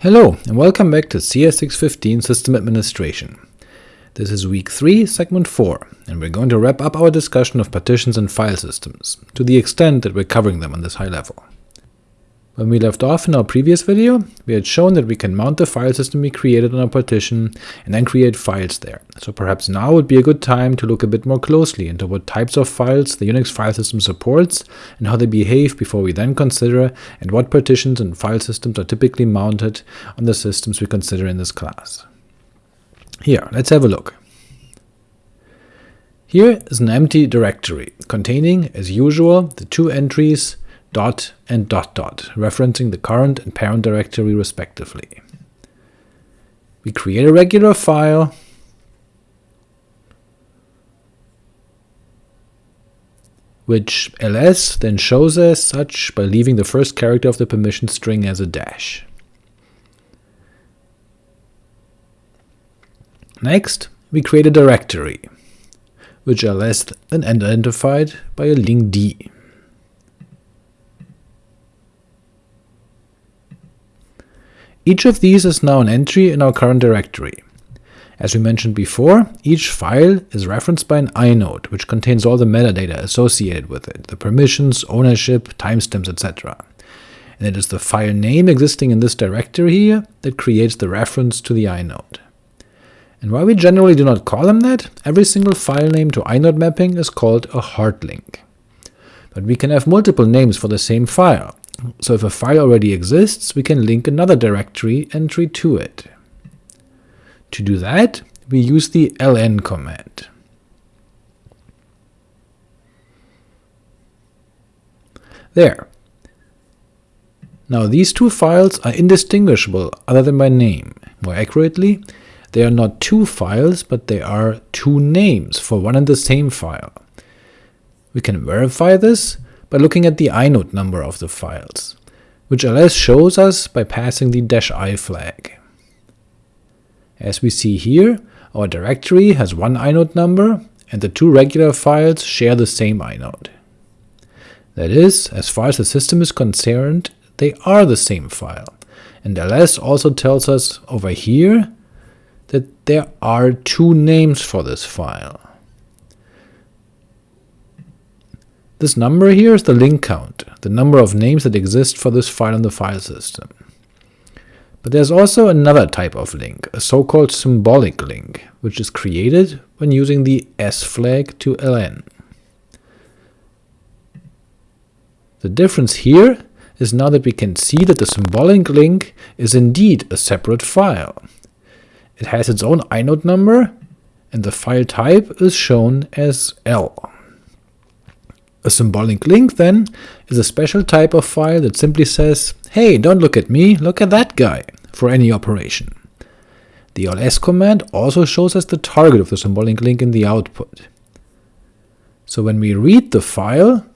Hello, and welcome back to CS615 System Administration. This is week 3, segment 4, and we're going to wrap up our discussion of partitions and file systems, to the extent that we're covering them on this high level. When we left off in our previous video, we had shown that we can mount the file system we created on a partition and then create files there, so perhaps now would be a good time to look a bit more closely into what types of files the Unix file system supports and how they behave before we then consider and what partitions and file systems are typically mounted on the systems we consider in this class. Here, let's have a look. Here is an empty directory, containing, as usual, the two entries dot and dot dot, referencing the current and parent directory respectively. We create a regular file, which ls then shows as such by leaving the first character of the permission string as a dash. Next, we create a directory, which ls then identified by a linkd. Each of these is now an entry in our current directory. As we mentioned before, each file is referenced by an inode, which contains all the metadata associated with it, the permissions, ownership, timestamps, etc. And it is the file name existing in this directory here that creates the reference to the inode. And while we generally do not call them that, every single file name to inode mapping is called a hard link. But we can have multiple names for the same file, so if a file already exists, we can link another directory entry to it. To do that, we use the ln command. There. Now these two files are indistinguishable other than by name. More accurately, they are not two files, but they are two names for one and the same file. We can verify this by looking at the inode number of the files, which ls shows us by passing the -i flag. As we see here, our directory has one inode number, and the two regular files share the same inode. That is, as far as the system is concerned, they are the same file, and ls also tells us over here that there are two names for this file. This number here is the link count, the number of names that exist for this file in the file system. But there's also another type of link, a so-called symbolic link, which is created when using the s flag to ln. The difference here is now that we can see that the symbolic link is indeed a separate file. It has its own inode number, and the file type is shown as L. A symbolic link, then, is a special type of file that simply says, hey, don't look at me, look at that guy, for any operation. The ls command also shows us the target of the symbolic link in the output. So when we read the file,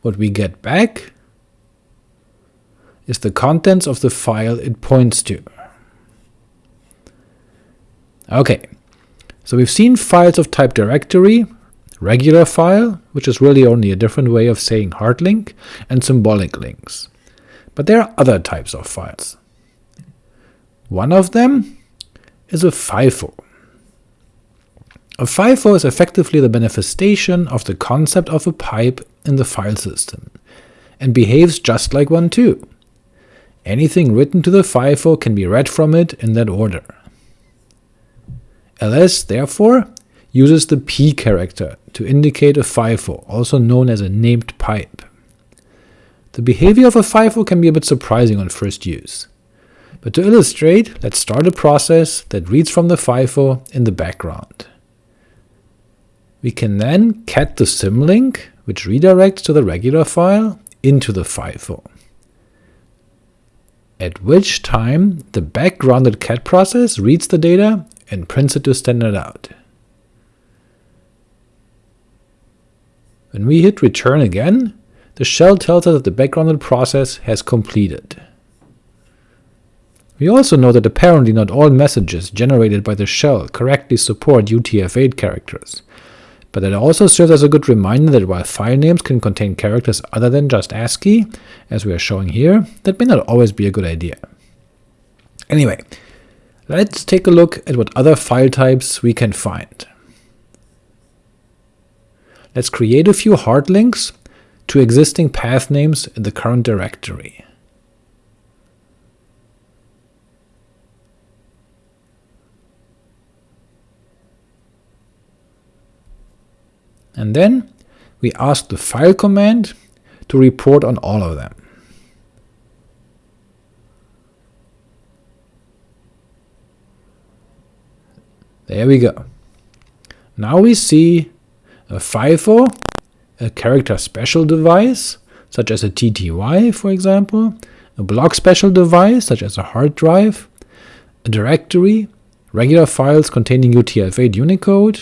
what we get back is the contents of the file it points to. Okay, so we've seen files of type directory, regular file, which is really only a different way of saying hard link, and symbolic links. But there are other types of files. One of them is a FIFO. A FIFO is effectively the manifestation of the concept of a pipe in the file system, and behaves just like one too. Anything written to the FIFO can be read from it in that order ls, therefore, uses the p character to indicate a FIFO, also known as a named pipe. The behavior of a FIFO can be a bit surprising on first use. But to illustrate, let's start a process that reads from the FIFO in the background. We can then cat the symlink, which redirects to the regular file, into the FIFO, at which time the backgrounded cat process reads the data and prints it to standard out. When we hit return again, the shell tells us that the backgrounded process has completed. We also know that apparently not all messages generated by the shell correctly support UTF-8 characters, but it also serves as a good reminder that while file names can contain characters other than just ASCII, as we are showing here, that may not always be a good idea. Anyway, let's take a look at what other file types we can find. Let's create a few hard links to existing path names in the current directory. and then we ask the file command to report on all of them. There we go. Now we see a FIFO, a character special device, such as a TTY for example, a block special device, such as a hard drive, a directory, regular files containing UTF-8 Unicode,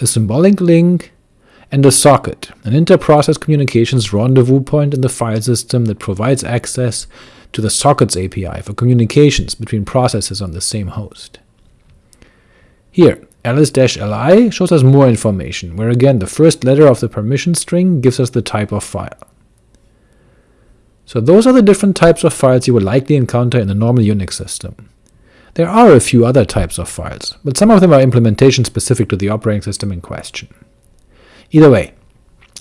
a symbolic link, and a socket, an inter-process communications rendezvous point in the file system that provides access to the sockets API for communications between processes on the same host. Here, ls-li shows us more information, where again the first letter of the permission string gives us the type of file. So those are the different types of files you will likely encounter in a normal Unix system. There are a few other types of files, but some of them are implementation specific to the operating system in question. Either way,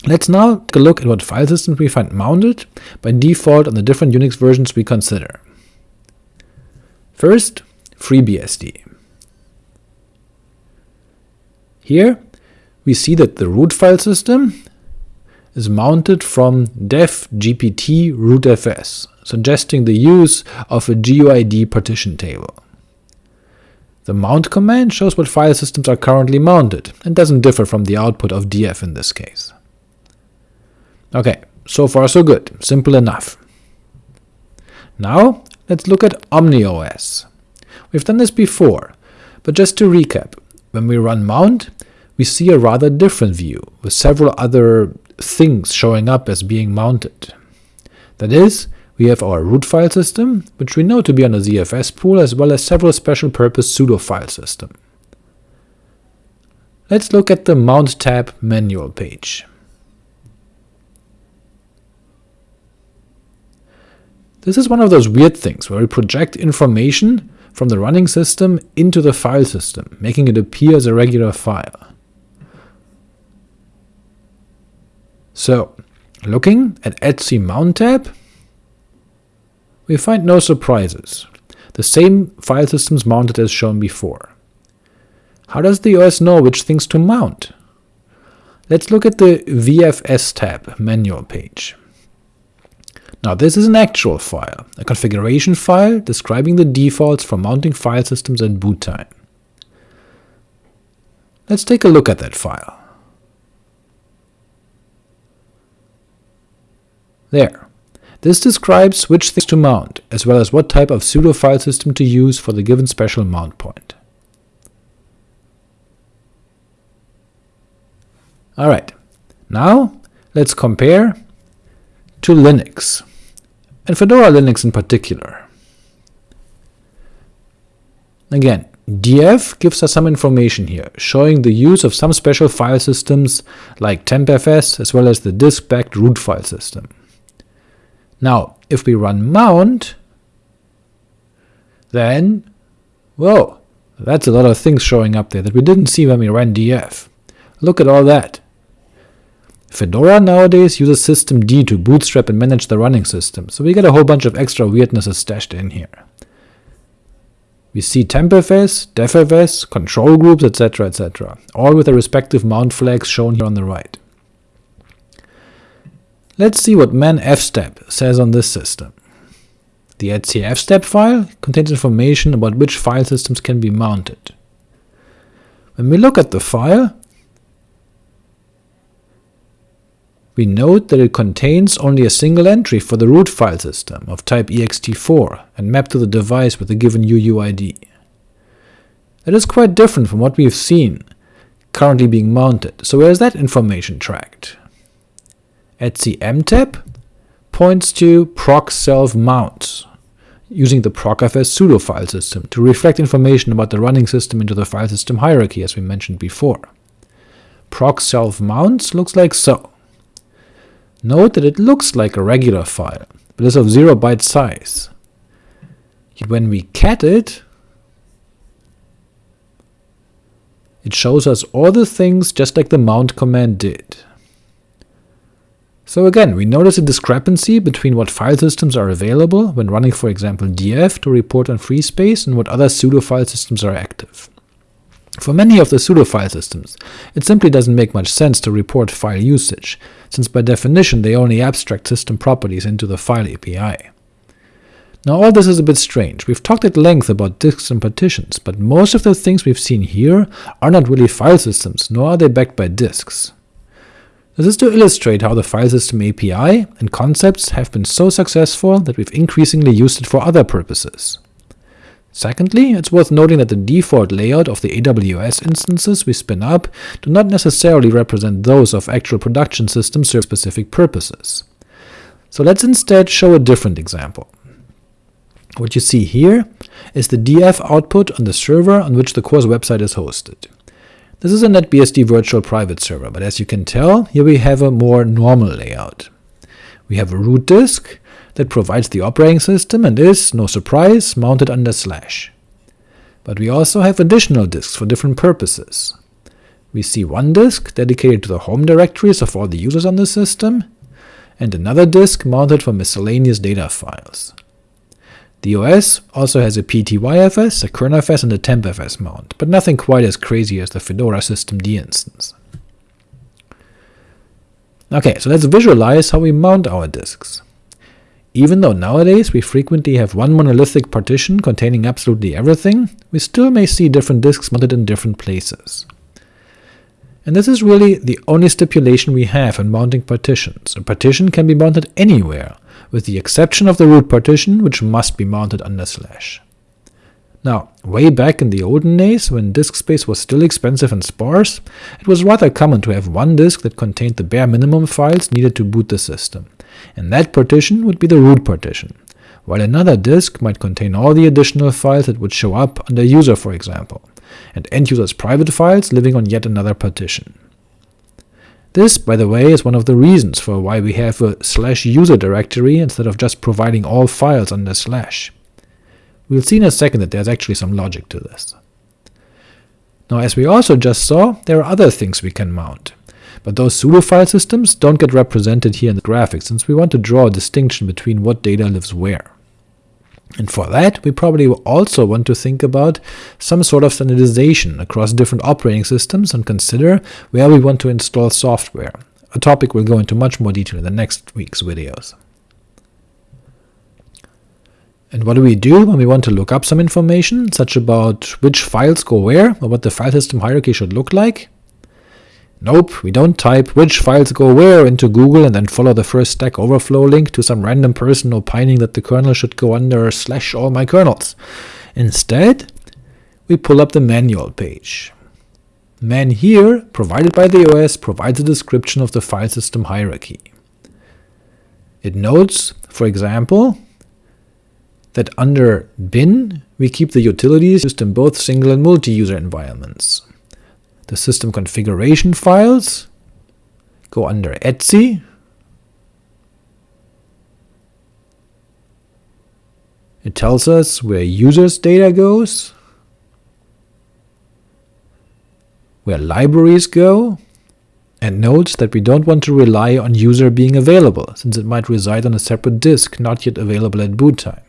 let's now take a look at what file systems we find mounted by default on the different Unix versions we consider. First, FreeBSD. Here we see that the root file system is mounted from dev gpt rootfs, suggesting the use of a GUID partition table. The mount command shows what file systems are currently mounted, and doesn't differ from the output of df in this case. Ok, so far so good, simple enough. Now let's look at OmniOS. We've done this before, but just to recap, when we run mount, we see a rather different view, with several other things showing up as being mounted. That is, we have our root file system, which we know to be on a ZFS pool, as well as several special-purpose pseudo file system. Let's look at the Mount tab manual page. This is one of those weird things where we project information from the running system into the file system, making it appear as a regular file. So, looking at etc mount tab, we find no surprises. The same file systems mounted as shown before. How does the OS know which things to mount? Let's look at the VFS tab manual page. Now this is an actual file, a configuration file describing the defaults for mounting file systems at boot time. Let's take a look at that file. There. This describes which things to mount, as well as what type of pseudo file system to use for the given special mount point. Alright, now let's compare to Linux, and Fedora Linux in particular. Again, df gives us some information here, showing the use of some special file systems like tempfs as well as the disk-backed root file system. Now, if we run mount, then, whoa, that's a lot of things showing up there that we didn't see when we ran df. Look at all that. Fedora nowadays uses systemd to bootstrap and manage the running system, so we get a whole bunch of extra weirdnesses stashed in here. We see tempfs, defs, control groups, etc, etc, all with their respective mount flags shown here on the right. Let's see what man manfstep says on this system. The etcfstab file contains information about which file systems can be mounted. When we look at the file, we note that it contains only a single entry for the root file system of type ext4 and mapped to the device with a given UUID. That is quite different from what we've seen currently being mounted, so where is that information tracked? etcmtab points to proc self mounts, using the procfs pseudo file system to reflect information about the running system into the file system hierarchy as we mentioned before. proc self mounts looks like so. Note that it looks like a regular file, but is of 0 byte size. Yet when we cat it, it shows us all the things just like the mount command did. So again, we notice a discrepancy between what file systems are available when running for example df to report on free space and what other pseudo file systems are active. For many of the pseudo file systems, it simply doesn't make much sense to report file usage, since by definition they only abstract system properties into the file API. Now all this is a bit strange. We've talked at length about disks and partitions, but most of the things we've seen here are not really file systems, nor are they backed by disks. This is to illustrate how the file system API and concepts have been so successful that we've increasingly used it for other purposes. Secondly, it's worth noting that the default layout of the AWS instances we spin up do not necessarily represent those of actual production systems for specific purposes. So let's instead show a different example. What you see here is the df output on the server on which the course website is hosted. This is a NetBSD virtual private server, but as you can tell, here we have a more normal layout. We have a root disk that provides the operating system and is, no surprise, mounted under slash. But we also have additional disks for different purposes. We see one disk dedicated to the home directories of all the users on the system, and another disk mounted for miscellaneous data files. The OS also has a PTYFS, a kernelfs, and a tempfs mount, but nothing quite as crazy as the Fedora systemd instance. Ok, so let's visualize how we mount our disks. Even though nowadays we frequently have one monolithic partition containing absolutely everything, we still may see different disks mounted in different places. And this is really the only stipulation we have in mounting partitions. A partition can be mounted anywhere, with the exception of the root partition, which must be mounted under slash. Now, way back in the olden days, when disk space was still expensive and sparse, it was rather common to have one disk that contained the bare minimum files needed to boot the system, and that partition would be the root partition, while another disk might contain all the additional files that would show up under user for example, and end user's private files living on yet another partition. This, by the way, is one of the reasons for why we have a slash user directory instead of just providing all files under slash. We'll see in a second that there's actually some logic to this. Now as we also just saw, there are other things we can mount, but those pseudo file systems don't get represented here in the graphic since we want to draw a distinction between what data lives where. And for that, we probably also want to think about some sort of standardization across different operating systems and consider where we want to install software, a topic we'll go into much more detail in the next week's videos. And what do we do when we want to look up some information, such about which files go where, or what the file system hierarchy should look like? Nope, we don't type which files go where into Google and then follow the first Stack Overflow link to some random person opining that the kernel should go under slash all my kernels. Instead, we pull up the manual page. Man hier, provided by the OS, provides a description of the file system hierarchy. It notes, for example, that under bin we keep the utilities used in both single and multi-user environments. The system configuration files go under etc. It tells us where users data goes, where libraries go, and notes that we don't want to rely on user being available, since it might reside on a separate disk not yet available at boot time.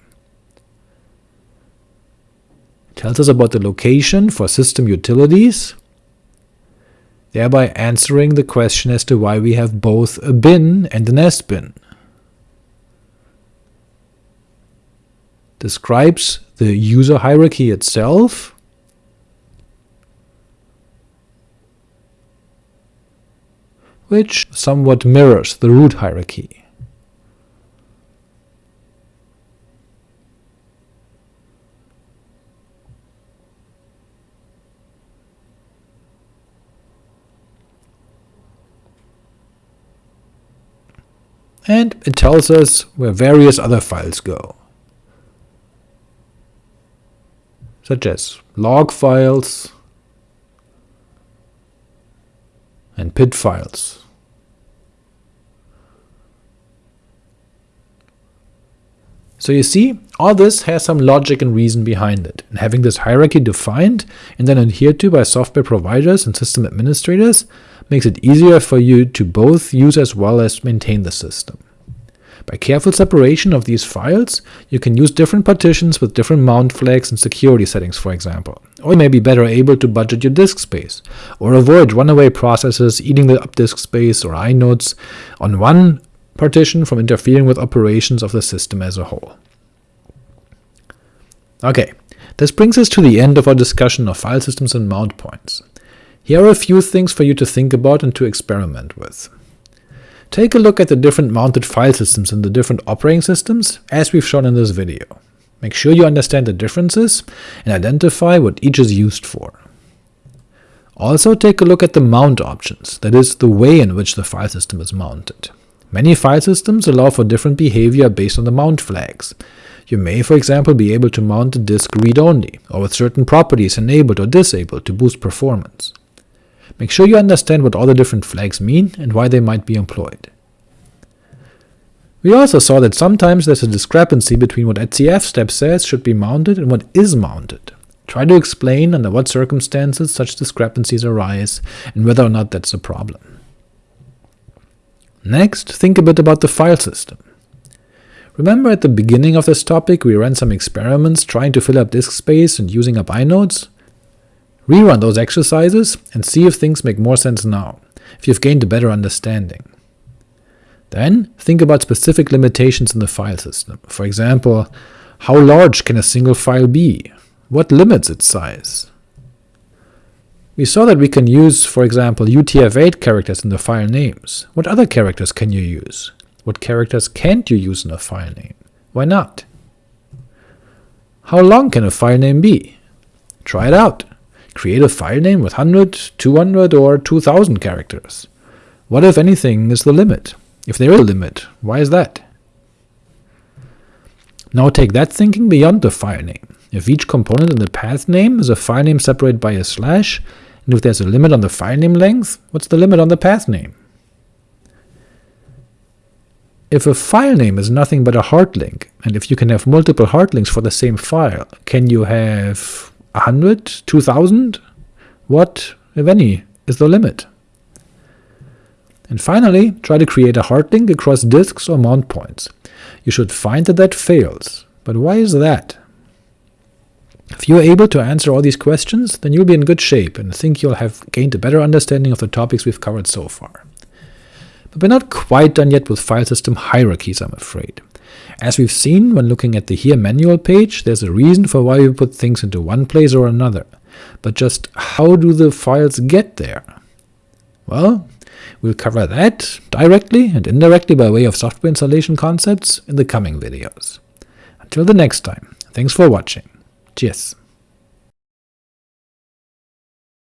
It tells us about the location for system utilities, thereby answering the question as to why we have both a bin and an sbin. Describes the user hierarchy itself, which somewhat mirrors the root hierarchy. And it tells us where various other files go, such as log files, and PID files. So you see, all this has some logic and reason behind it, and having this hierarchy defined and then adhered to by software providers and system administrators makes it easier for you to both use as well as maintain the system. By careful separation of these files, you can use different partitions with different mount flags and security settings, for example, or you may be better able to budget your disk space, or avoid runaway processes eating the up disk space or inodes on one partition from interfering with operations of the system as a whole. Ok, this brings us to the end of our discussion of file systems and mount points. Here are a few things for you to think about and to experiment with. Take a look at the different mounted file systems in the different operating systems, as we've shown in this video. Make sure you understand the differences, and identify what each is used for. Also take a look at the mount options, that is, the way in which the file system is mounted. Many file systems allow for different behavior based on the mount flags. You may, for example, be able to mount a disk read-only, or with certain properties enabled or disabled to boost performance. Make sure you understand what all the different flags mean and why they might be employed. We also saw that sometimes there's a discrepancy between what etc step says should be mounted and what is mounted. Try to explain under what circumstances such discrepancies arise, and whether or not that's a problem. Next, think a bit about the file system. Remember at the beginning of this topic we ran some experiments trying to fill up disk space and using up inodes? Rerun those exercises and see if things make more sense now, if you've gained a better understanding. Then think about specific limitations in the file system. For example, how large can a single file be? What limits its size? We saw that we can use, for example, UTF-8 characters in the file names. What other characters can you use? What characters can't you use in a file name? Why not? How long can a file name be? Try it out create a file name with 100, 200, or 2000 characters. What, if anything, is the limit? If there is a limit, why is that? Now take that thinking beyond the file name. If each component in the path name is a file name separated by a slash, and if there's a limit on the file name length, what's the limit on the path name? If a file name is nothing but a hard link, and if you can have multiple hard links for the same file, can you have 100, 2000? What, if any, is the limit? And finally, try to create a hard link across disks or mount points. You should find that that fails, but why is that? If you are able to answer all these questions, then you'll be in good shape and think you'll have gained a better understanding of the topics we've covered so far. But we're not quite done yet with file system hierarchies, I'm afraid. As we've seen when looking at the hier manual page, there's a reason for why we put things into one place or another, but just how do the files get there? Well, we'll cover that directly and indirectly by way of software installation concepts in the coming videos. Until the next time, thanks for watching. Cheers.